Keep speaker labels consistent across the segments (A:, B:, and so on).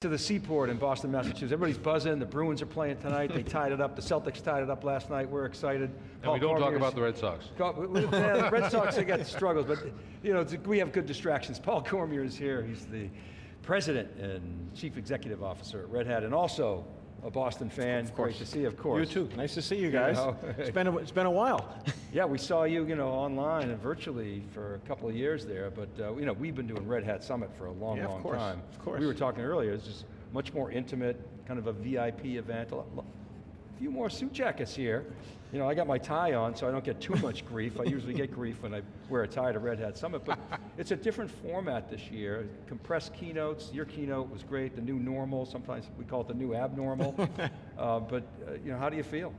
A: to the Seaport in Boston, Massachusetts. Everybody's buzzing, the Bruins are playing tonight, they tied it up, the Celtics tied it up last night, we're excited.
B: And we don't talk about the Red Sox.
A: yeah, the Red Sox, they got struggles, but you know, we have good distractions. Paul Cormier is here, he's the president and chief executive officer at Red Hat, and also a Boston fan.
C: Of course.
A: Great to see you, of course.
C: You too. Nice to see you guys.
A: know.
C: it's been a, it's been a while.
A: Yeah, we saw you, you know, online and virtually for a couple of years there, but uh, you know, we've been doing Red Hat Summit for a long,
C: Yeah, of
A: long
C: course,
A: time.
C: of course.
A: We were talking earlier, it's just much more intimate, kind of a VIP event. A few more suit jackets here. You know, I got my tie on, so I don't get too much grief. I usually get grief when I wear a tie to Red Hat Summit, but it's a different format this year. Compressed keynotes, your keynote was great, the new normal, sometimes we call it the new abnormal. uh, but, uh, you know, how do you feel?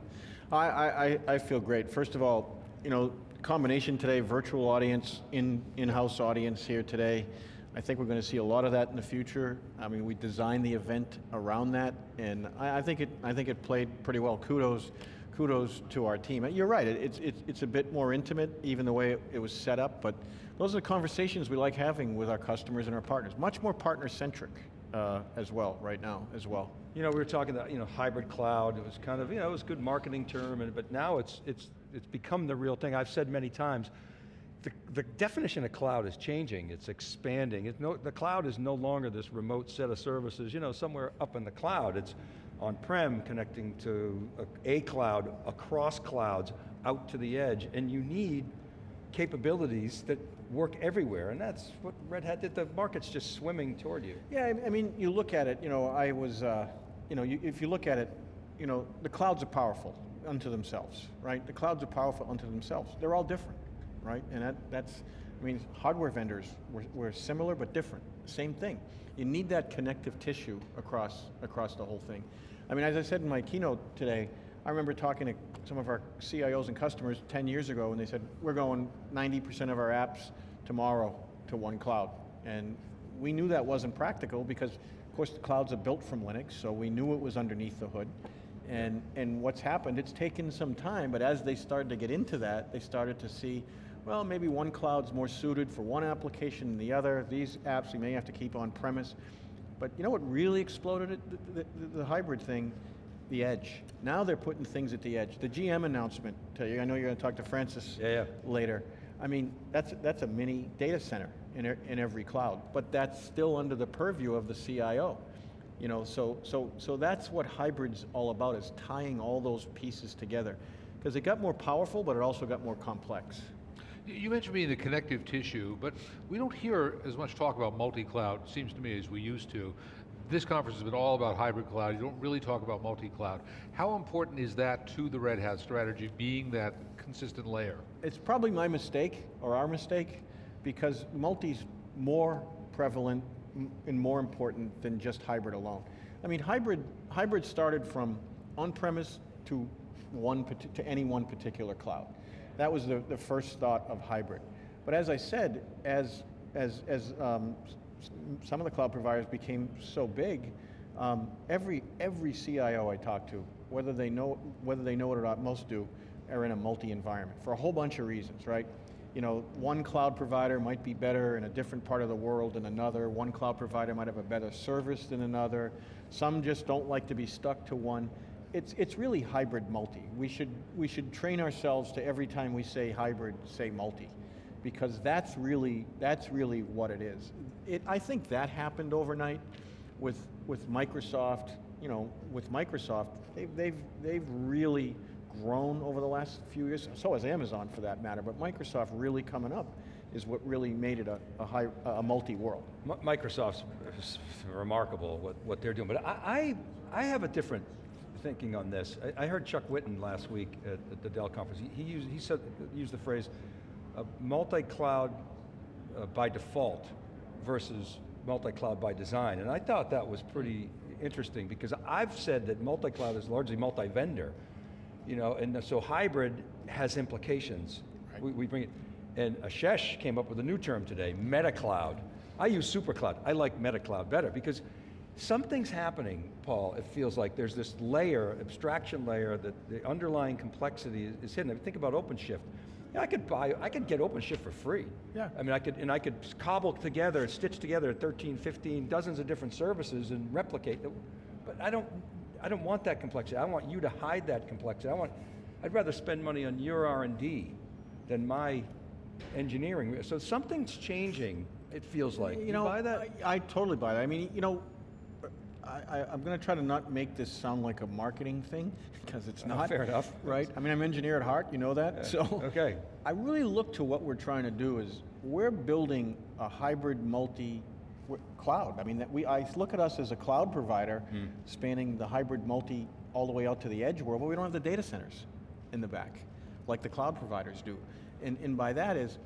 C: I, I, I- I feel great. First of all, you know, combination today, virtual audience, in, in-house audience here today. I think we're going to see a lot of that in the future. I mean, we designed the event around that, and I, I think it, I think it played pretty well. Kudos, kudos to our team. You're right, it- it's, it's, it's a bit more intimate, even the way it, it was set up, but those are the conversations we like having with our customers and our partners. Much more partner-centric uh, as well, right now, as well.
A: You know, we were talking about, you know, hybrid cloud, it was kind of, you know, it was a good marketing term, and, but now it's, it's, it's become the real thing. I've said many times, the, the definition of cloud is changing, it's expanding. It's no, the cloud is no longer this remote set of services, you know, somewhere up in the cloud. It's on-prem connecting to a, a cloud, across clouds, out to the edge, and you need capabilities that work everywhere, and that's what Red Hat did. The market's just swimming toward you.
C: Yeah, I- I mean, you look at it, you know, I was, uh, you know, you, if you look at it, you know, the clouds are powerful unto themselves, right? The clouds are powerful unto themselves. They're all different, right? And that, that's, I mean, hardware vendors were, were similar but different. Same thing. You need that connective tissue across, across the whole thing. I mean, as I said in my keynote today, I remember talking to some of our CIOs and customers 10 years ago and they said, we're going 90% of our apps tomorrow to one cloud. And we knew that wasn't practical because, of course, the clouds are built from Linux, so we knew it was underneath the hood. And, and what's happened, it's taken some time, but as they started to get into that, they started to see, well, maybe one cloud's more suited for one application than the other. These apps we may have to keep on premise. But you know what really exploded it? The, the, the hybrid thing, the edge. Now they're putting things at the edge. The GM announcement, tell you, I know you're going to talk to Francis
A: Yeah, yeah.
C: later. I mean, that's, that's a mini data center in, in every cloud, but that's still under the purview of the CIO. You know, so, so, so that's what hybrid's all about, is tying all those pieces together. Because it got more powerful, but it also got more complex.
B: You- mentioned being the connective tissue, but we don't hear as much talk about multi-cloud, seems to me, as we used to. This conference has been all about hybrid cloud, you don't really talk about multi-cloud. How important is that to the Red Hat strategy, being that consistent layer?
C: It's probably my mistake, or our mistake, because multi's more prevalent and more important than just hybrid alone. I mean, hybrid, hybrid started from on-premise to, one, to any one particular cloud. That was the, the first thought of hybrid. But as I said, as, as, as um, some of the cloud providers became so big, um, every, every CIO I talk to, whether they know, whether they know it or not, most do, are in a multi-environment for a whole bunch of reasons, right? You know, one cloud provider might be better in a different part of the world than another. One cloud provider might have a better service than another. Some just don't like to be stuck to one. It's, it's really hybrid multi. We should, we should train ourselves to every time we say hybrid, say multi. Because that's really, that's really what it is. It, I think that happened overnight with, with Microsoft, you know, with Microsoft, they've, they've, they've really grown over the last few years, so has Amazon for that matter, but Microsoft really coming up is what really made it a, a, a multi-world.
A: Microsoft's remarkable what, what they're doing, but I, I, I have a different thinking on this. I, I heard Chuck Whitten last week at, at the Dell conference. He, he, used, he said, used the phrase, uh, multi-cloud uh, by default versus multi-cloud by design. And I thought that was pretty interesting because I've said that multi-cloud is largely multi-vendor, you know, and so hybrid has implications. We, we bring it, and Ashesh came up with a new term today, meta cloud. I use supercloud, I like meta cloud better because something's happening, Paul, it feels like there's this layer, abstraction layer, that the underlying complexity is, is hidden. I mean, think about OpenShift. Yeah, I could buy, I could get OpenShift for free.
C: Yeah.
A: I mean, I could, and I could cobble together, stitch together 13, 15, dozens of different services and replicate them. But I don't, I don't want that complexity. I want you to hide that complexity. I want, I'd rather spend money on your R&D than my engineering. So something's changing, it feels like.
C: You know,
A: buy that?
C: I, I totally buy that. I mean, you know, I, I, I'm going to try to not make this sound like a marketing thing because it's
A: Uh,
C: not.
A: fair enough.
C: Right? I mean, I'm an engineer at heart. You know that. so
A: okay.
C: I really look to what we're trying to do is we're building a hybrid multi cloud. I mean, that we I look at us as a cloud provider
A: Hmm.
C: spanning the hybrid multi all the way out to the edge world, but we don't have the data centers in the back like the cloud providers do. And, and by that is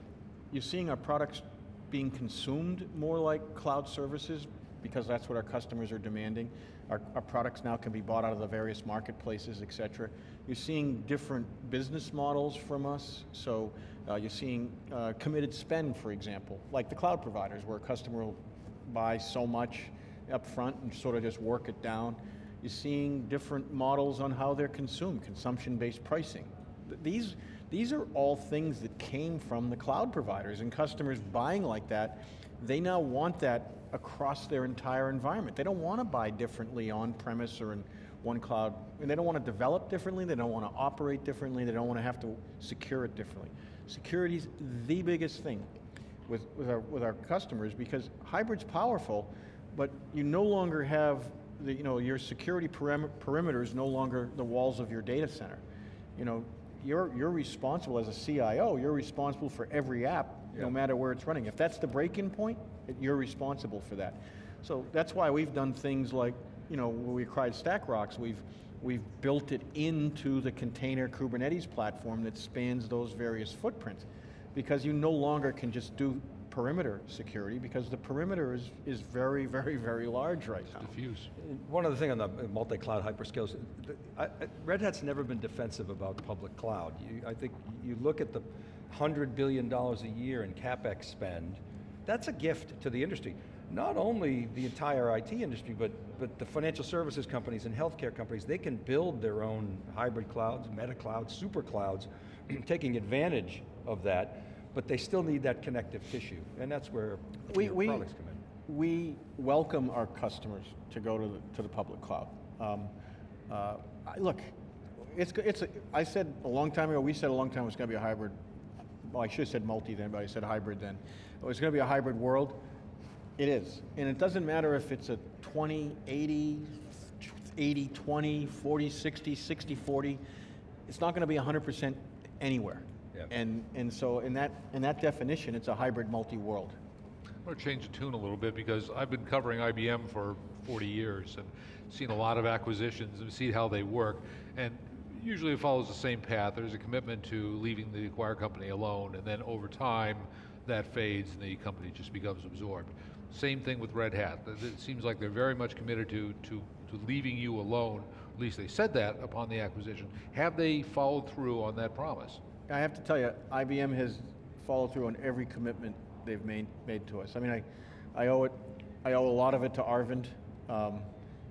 C: you're seeing our products being consumed more like cloud services because that's what our customers are demanding. Our, our products now can be bought out of the various marketplaces, et cetera. You're seeing different business models from us. So uh, you're seeing uh, committed spend, for example, like the cloud providers, where a customer will buy so much up front and sort of just work it down. You're seeing different models on how they're consumed, consumption-based pricing. These, these are all things that came from the cloud providers and customers buying like that, they now want that across their entire environment. They don't want to buy differently on-premise or in one cloud, and they don't want to develop differently, they don't want to operate differently, they don't want to have to secure it differently. Security's the biggest thing with, with, our, with our customers because hybrid's powerful, but you no longer have the, you know, your security perim- perimeter is no longer the walls of your data center. You know, you're, you're responsible as a CIO, you're responsible for every app,
A: Yeah.
C: no matter where it's running. If that's the break-in point, you're responsible for that. So that's why we've done things like, you know, when we acquired StackRox, we've, we've built it into the container Kubernetes platform that spans those various footprints. Because you no longer can just do perimeter security because the perimeter is, is very, very, very large right now.
B: Diffuse.
A: One other thing on the multi-cloud hyperscalers, the- I- I- Red Hat's never been defensive about public cloud. You, I think you look at the $100 billion a year in CapEx spend, that's a gift to the industry. Not only the entire IT industry, but, but the financial services companies and healthcare companies, they can build their own hybrid clouds, meta clouds, super clouds, taking advantage of that, but they still need that connective tissue, and that's where
C: We, we,
A: products come in.
C: we welcome our customers to go to the, to the public cloud. Um, uh, look, it's, it's, a- I said a long time ago, we said a long time it was going to be a hybrid, well, I should have said multi then, but I said hybrid then. Oh, it was going to be a hybrid world. It is. And it doesn't matter if it's a 20, 80, 80, 20, 40, 60, 60, 40. It's not going to be 100% anywhere.
A: Yep.
C: And, and so in that, in that definition, it's a hybrid multi-world.
B: I'm going to change the tune a little bit because I've been covering IBM for 40 years and seen a lot of acquisitions and seen how they work. And usually it follows the same path. There's a commitment to leaving the acquire company alone, and then over time that fades and the company just becomes absorbed. Same thing with Red Hat. It- It seems like they're very much committed to, to, to leaving you alone. At least they said that upon the acquisition. Have they followed through on that promise?
C: I have to tell you, IBM has followed through on every commitment they've made, made to us. I mean, I, I owe it, I owe a lot of it to Arvind. Um,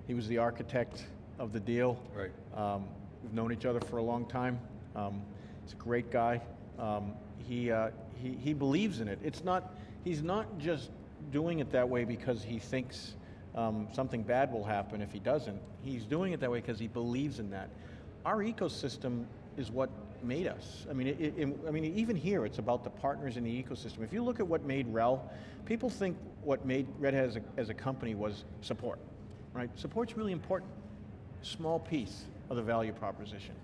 C: he was the architect of the deal.
A: Right.
C: Um, we've known each other for a long time. Um, he's a great guy. Um, he, uh, he, he believes in it. It's not, he's not just doing it that way because he thinks um, something bad will happen if he doesn't. He's doing it that way because he believes in that. Our ecosystem is what made us. I mean, it, it, I mean, even here, it's about the partners in the ecosystem. If you look at what made RHEL, people think what made Red Hat as a, as a company was support, right? Support's really important small piece of the value proposition.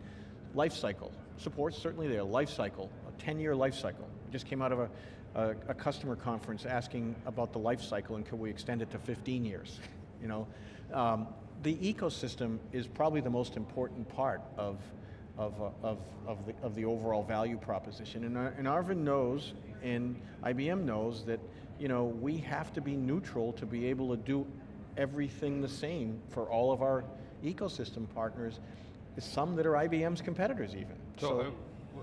C: Life cycle, support's certainly there, life cycle, a 10-year life cycle. We just came out of a, a, a customer conference asking about the life cycle and could we extend it to 15 years, you know? Um, the ecosystem is probably the most important part of, of, uh, of, of, the, of the overall value proposition. And, uh, and Arvind knows, and IBM knows that, you know, we have to be neutral to be able to do everything the same for all of our ecosystem partners, is some that are IBM's competitors even.
B: So, uh,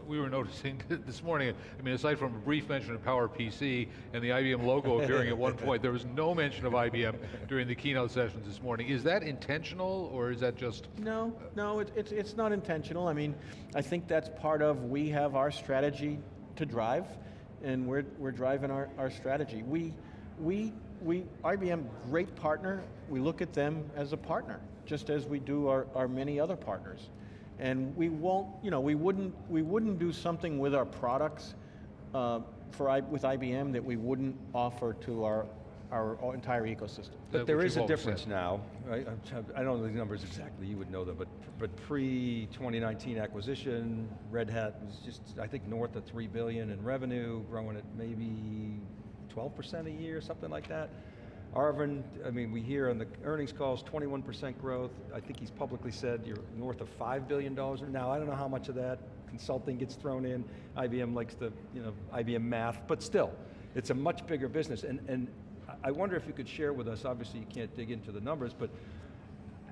B: we were noticing this morning, I mean, aside from a brief mention of PowerPC and the IBM logo appearing at one point, there was no mention of IBM during the keynote sessions this morning. Is that intentional, or is that just,
C: No, no, it, it's, it's not intentional. I mean, I think that's part of, we have our strategy to drive, and we're, we're driving our, our strategy. We, we, we, IBM, great partner, we look at them as a partner, just as we do our, our many other partners. And we won't, you know, we wouldn't, we wouldn't do something with our products uh, for, I, with IBM that we wouldn't offer to our, our entire ecosystem.
A: But
B: That
A: there
B: which
A: is
B: you've
A: a difference
B: said.
A: now, right? I'm I don't know the numbers exactly, you would know them, but, but pre-2019 acquisition, Red Hat was just, I think, north of 3 billion in revenue, growing at maybe 12% a year, something like that. Arvind, I mean, we hear on the earnings calls, 21% growth. I think he's publicly said you're north of $5 billion. Now, I don't know how much of that consulting gets thrown in. IBM likes the, you know, IBM math, but still, it's a much bigger business. And, and I wonder if you could share with us, obviously you can't dig into the numbers, but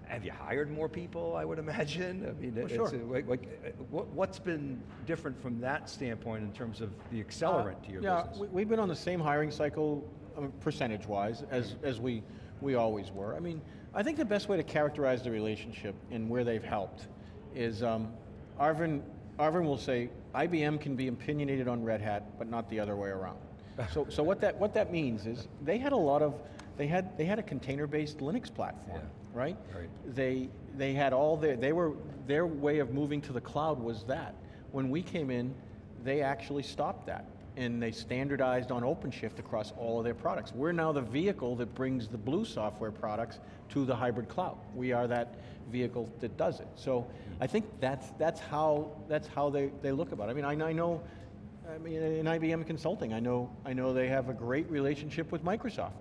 A: have you hired more people, I would imagine? I mean,
C: Well, sure.
A: uh, like, like, uh, what, what's been different from that standpoint in terms of the accelerant to your
C: Uh, yeah,
A: business?
C: we- we've been on the same hiring cycle, uh, percentage-wise, as, as we, we always were. I mean, I think the best way to characterize the relationship and where they've helped is um, Arvind, Arvind will say, IBM can be opinionated on Red Hat, but not the other way around. So, so what that, what that means is, they had a lot of, they had, they had a container-based Linux platform,
A: Yeah.
C: right?
A: Right.
C: They, they had all their, they were, their way of moving to the cloud was that. When we came in, they actually stopped that. And they standardized on OpenShift across all of their products. We're now the vehicle that brings the blue software products to the hybrid cloud. We are that vehicle that does it. So I think that's, that's how, that's how they, they look about it. I mean, I, I know, I mean, in IBM Consulting, I know, I know they have a great relationship with Microsoft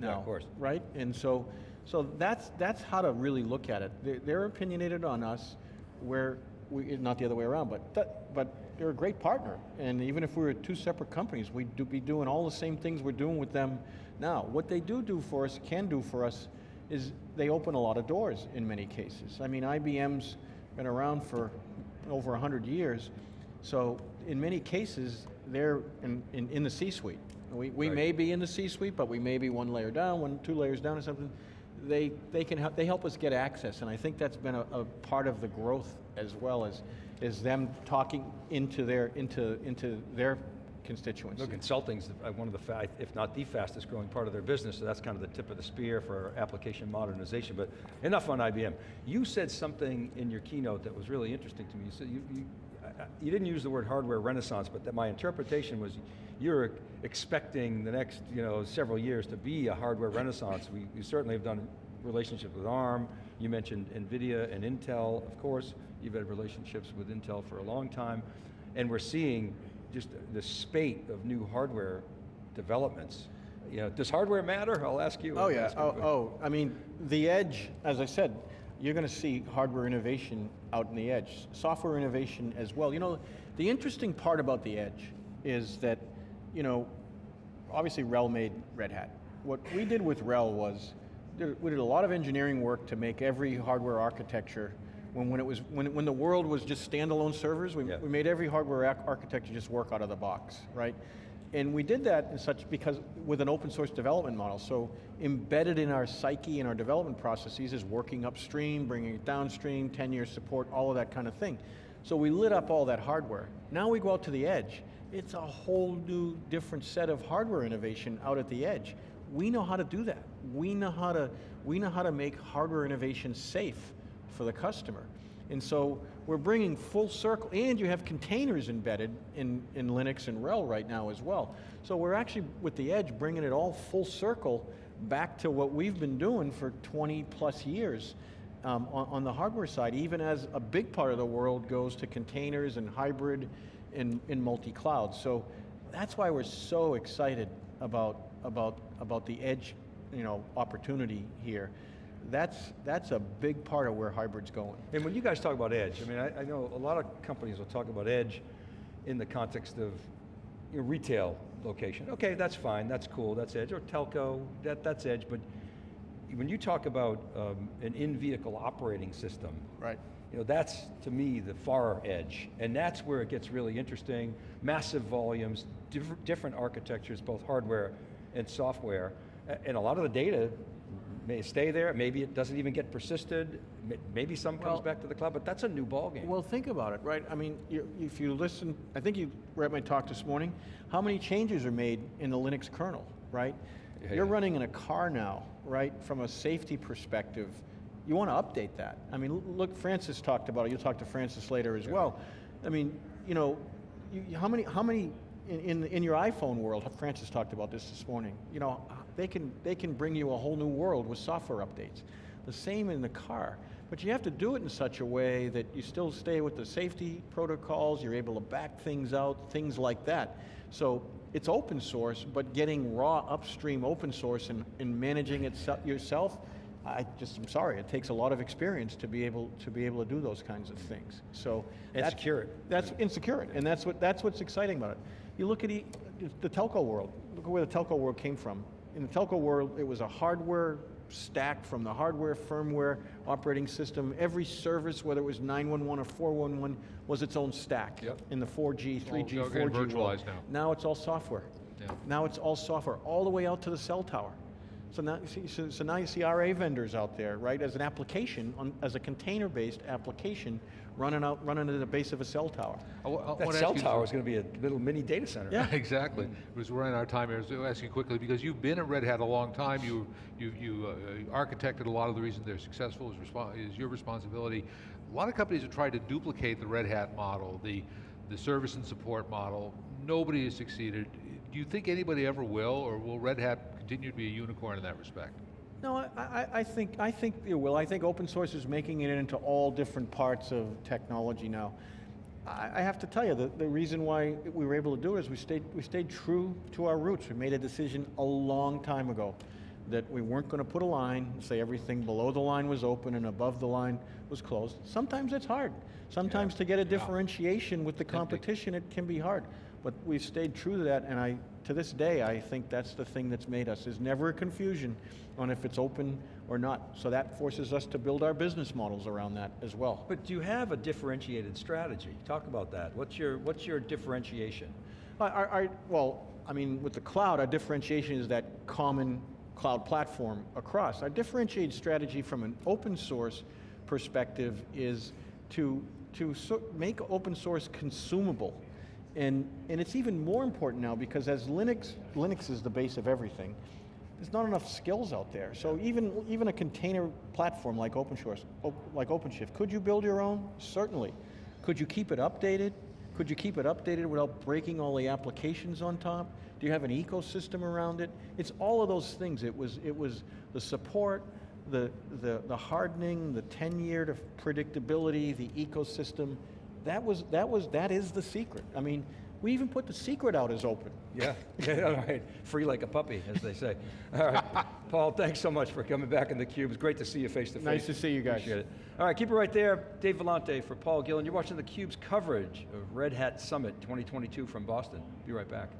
C: now.
A: Yeah, of course.
C: Right? And so, so that's, that's how to really look at it. They're, they're opinionated on us, where we, not the other way around, but, but they're a great partner. And even if we were two separate companies, we'd do, be doing all the same things we're doing with them now. What they do do for us, can do for us, is they open a lot of doors in many cases. I mean, IBM's been around for over 100 years, so in many cases, they're in, in, in the C-suite. We, we
A: Right.
C: may be in the C-suite, but we may be one layer down, one, two layers down or something. They, they can help, they help us get access, and I think that's been a, a part of the growth as well as, is them talking into their, into, into their constituency.
A: Look, consulting's uh, one of the, if not the fastest growing part of their business, so that's kind of the tip of the spear for application modernization, but enough on IBM. You said something in your keynote that was really interesting to me. You said you, you, you didn't use the word hardware renaissance, but that my interpretation was you're expecting the next you know, several years to be a hardware renaissance. We, we certainly have done relationships with ARM, you mentioned NVIDIA and Intel, of course, you've had relationships with Intel for a long time, and we're seeing just the spate of new hardware developments. You know, does hardware matter? I'll ask you.
C: Oh yeah, oh, oh, I mean, the edge, as I said, you're going to see hardware innovation out in the edge, software innovation as well. You know, the interesting part about the edge is that, you know, obviously RHEL made Red Hat. What we did with RHEL was, did- we did a lot of engineering work to make every hardware architecture, when, when it was, when, when the world was just standalone servers, we,
A: Yeah.
C: we made every hardware architecture just work out of the box, right? And we did that in such, because, with an open source development model. So embedded in our psyche and our development processes is working upstream, bringing it downstream, 10 year support, all of that kind of thing. So we lit up all that hardware. Now we go out to the edge. It's a whole new different set of hardware innovation out at the edge. We know how to do that. We know how to, we know how to make hardware innovation safe for the customer. And so we're bringing full circle, and you have containers embedded in, in Linux and RHEL right now as well. So we're actually, with the edge, bringing it all full circle back to what we've been doing for 20 plus years um, on, on the hardware side, even as a big part of the world goes to containers and hybrid and, and multi-cloud. So that's why we're so excited about, about, about the edge you know, opportunity here. That's, that's a big part of where hybrid's going.
A: And when you guys talk about edge, I mean, I, I know a lot of companies will talk about edge in the context of you know, retail location. Okay, that's fine, that's cool, that's edge, or telco, that, that's edge, but when you talk about um, an in-vehicle operating system,
C: Right.
A: you know, that's, to me, the far edge. And that's where it gets really interesting. Massive volumes, diff different architectures, both hardware and software. And a lot of the data may stay there, maybe it doesn't even get persisted, maybe some comes
C: Well-
A: back to the cloud, but that's a new ballgame.
C: Well, think about it, right? I mean, you, if you listen, I think you read my talk this morning. How many changes are made in the Linux kernel, right?
A: Yeah,
C: You're
A: yeah.
C: running in a car now, right? From a safety perspective, you want to update that. I mean, look, Francis talked about it. You'll talk to Francis later as well. I mean, you know, you- how many, how many in, in, in your iPhone world? Francis talked about this this morning. You know, they can they can bring you a whole new world with software updates. The same in the car. But you have to do it in such a way that you still stay with the safety protocols, you're able to back things out, things like that. So it's open source, but getting raw upstream open source and, and managing it yourself, I just, I'm sorry, it takes a lot of experience to be able to be able to do those kinds of things. So
A: And
C: that-
A: secure it.
C: That's insecure, and that's what that's what's exciting about it. You look at e- the telco world. Look at where the telco world came from. In the telco world, it was a hardware stack from the hardware, firmware, operating system. Every service, whether it was 911 or 411, was its own stack.
A: Yep.
C: In the 4G, 3G,
B: getting
C: 4G world.
B: now.
C: Now it's all software.
B: Yeah.
C: Now it's all software, all the way out to the cell tower. So now, you see, so, so now you see RA vendors out there, right, as an application, on, as a container-based application, running out, running at the base of a cell tower.
B: I I
A: That cell tower is going to be a little mini data center.
C: Yeah.
B: exactly. Because we're running out of time here, so I'll ask you quickly, because you've been at Red Hat a long time, you, you, you uh, architected a lot of the reasons they're successful is, is your responsibility. A lot of companies have tried to duplicate the Red Hat model, the, the service and support model. Nobody has succeeded. Do you think anybody ever will, or will Red Hat continue to be a unicorn in that respect?
C: No, I, I, I think I think it will. I think open source is making it into all different parts of technology now. I, I have to tell you, the, the reason why we were able to do it is we stayed we stayed true to our roots. We made a decision a long time ago that we weren't going to put a line and say everything below the line was open and above the line was closed. Sometimes it's hard. Sometimes to get a differentiation with the competition, it can be hard. But we've stayed true to that, and I, to this day, I think that's the thing that's made us. There's never a confusion on if it's open or not. So that forces us to build our business models around that as well.
A: But do you have a differentiated strategy? Talk about that. What's your, what's your differentiation?
C: Our, our, our- well, I mean, with the cloud, our differentiation is that common cloud platform across. Our differentiated strategy from an open source perspective is to, to so, make open source consumable. And, and it's even more important now because as Linux, Linux is the base of everything, there's not enough skills out there. So even, even a container platform like OpenShift, like OpenShift, could you build your own? Certainly. Could you keep it updated? Could you keep it updated without breaking all the applications on top? Do you have an ecosystem around it? It's all of those things. It was, it was the support, the, the, the hardening, the 10-year predictability, the ecosystem. That was, that was, that is the secret. I mean, we even put the secret out as open.
A: Yeah, yeah, all right. Free like a puppy, as they say. All right. Paul, thanks so much for coming back in the cube. It's great to see you face to face.
C: Nice to see you guys.
A: Appreciate it. All right, keep it right there. Dave Vellante for Paul Gillen. You're watching the Cube's coverage of Red Hat Summit 2022 from Boston. Be right back.